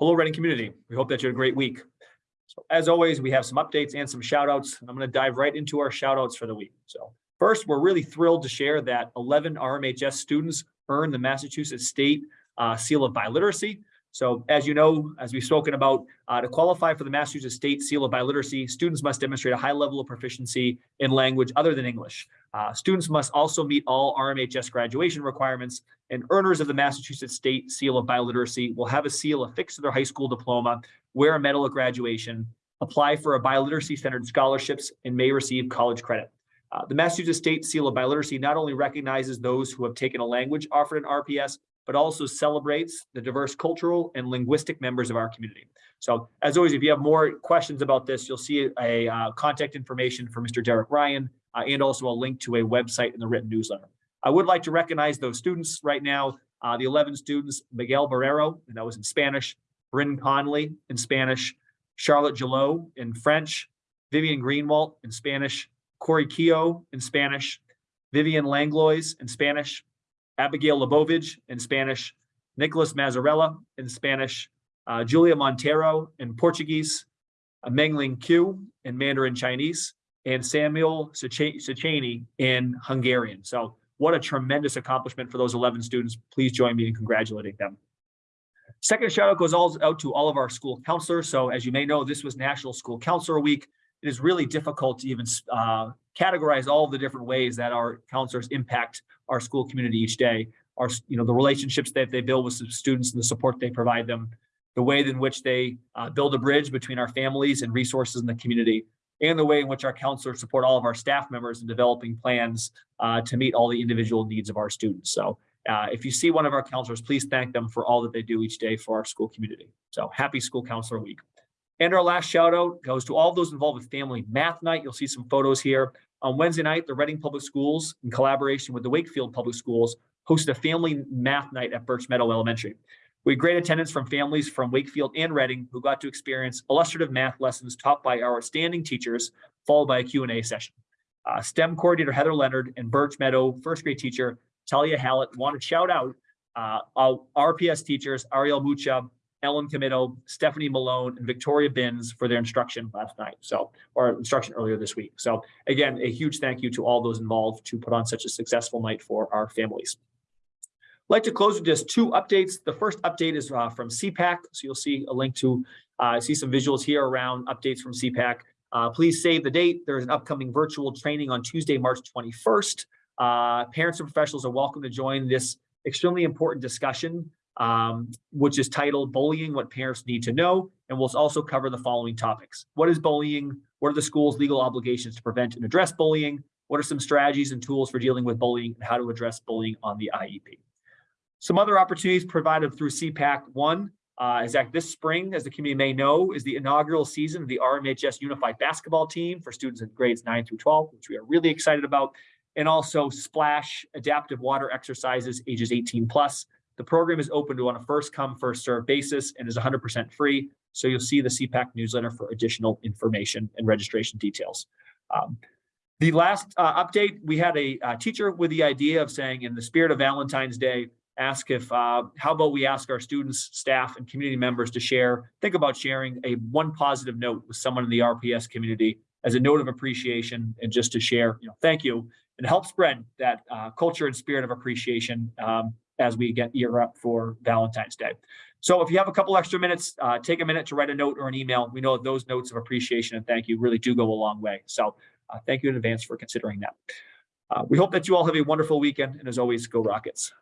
Hello, Reading community. We hope that you had a great week. So as always, we have some updates and some shout outs. I'm going to dive right into our shout outs for the week. So first, we're really thrilled to share that 11 RMHS students earned the Massachusetts State uh, Seal of Biliteracy. So as you know, as we've spoken about, uh, to qualify for the Massachusetts State Seal of Biliteracy, students must demonstrate a high level of proficiency in language other than English. Uh, students must also meet all RMHS graduation requirements, and earners of the Massachusetts State Seal of Biliteracy will have a seal affixed to their high school diploma, wear a medal at graduation, apply for a biliteracy-centered scholarships, and may receive college credit. Uh, the Massachusetts State Seal of Biliteracy not only recognizes those who have taken a language offered in RPS, but also celebrates the diverse cultural and linguistic members of our community. So as always, if you have more questions about this, you'll see a uh, contact information for Mr. Derek Ryan uh, and also a link to a website in the written newsletter. I would like to recognize those students right now, uh, the 11 students, Miguel Barrero, and that was in Spanish, Bryn Conley in Spanish, Charlotte Gillot in French, Vivian Greenwalt in Spanish, Corey Keogh in Spanish, Vivian Langlois in Spanish, Abigail Lebovich in Spanish, Nicholas Mazzarella in Spanish, uh, Julia Montero in Portuguese, uh, Mengling Q in Mandarin Chinese, and Samuel Sachani in Hungarian. So what a tremendous accomplishment for those 11 students. Please join me in congratulating them. Second shout out goes all out to all of our school counselors. So as you may know, this was National School Counselor Week. It is really difficult to even uh, categorize all the different ways that our counselors impact our school community each day. Our, you know, the relationships that they build with the students and the support they provide them, the way in which they uh, build a bridge between our families and resources in the community, and the way in which our counselors support all of our staff members in developing plans uh, to meet all the individual needs of our students. So uh, if you see one of our counselors, please thank them for all that they do each day for our school community. So happy School Counselor Week. And our last shout out goes to all those involved with Family Math Night. You'll see some photos here. On Wednesday night, the Reading Public Schools, in collaboration with the Wakefield Public Schools, hosted a family math night at Birch Meadow Elementary. We had great attendance from families from Wakefield and Reading who got to experience illustrative math lessons taught by our outstanding teachers, followed by a Q&A session. Uh, STEM coordinator Heather Leonard and Birch Meadow first grade teacher Talia Hallett want to shout out uh, our RPS teachers Ariel Mucha, Ellen Comito, Stephanie Malone, and Victoria Binns for their instruction last night. So, or instruction earlier this week. So again, a huge thank you to all those involved to put on such a successful night for our families. I'd like to close with just two updates. The first update is uh, from CPAC. So you'll see a link to uh, see some visuals here around updates from CPAC. Uh, please save the date. There's an upcoming virtual training on Tuesday, March 21st. Uh, parents and professionals are welcome to join this extremely important discussion um, which is titled Bullying, What Parents Need to Know, and we'll also cover the following topics. What is bullying? What are the school's legal obligations to prevent and address bullying? What are some strategies and tools for dealing with bullying and how to address bullying on the IEP? Some other opportunities provided through CPAC. One uh, is that this spring, as the community may know, is the inaugural season of the RMHS Unified Basketball Team for students in grades 9 through 12, which we are really excited about. And also Splash Adaptive Water Exercises ages 18 plus the program is open to on a first come, first serve basis and is 100% free. So you'll see the CPAC newsletter for additional information and registration details. Um, the last uh, update, we had a, a, teacher with the idea of saying in the spirit of Valentine's Day, ask if, uh, how about we ask our students, staff, and community members to share, think about sharing a one positive note with someone in the RPS community as a note of appreciation and just to share, you know, thank you and help spread that uh, culture and spirit of appreciation um, as we get gear up for Valentine's Day. So if you have a couple extra minutes, uh, take a minute to write a note or an email. We know those notes of appreciation and thank you really do go a long way. So uh, thank you in advance for considering that. Uh, we hope that you all have a wonderful weekend. And as always, go Rockets.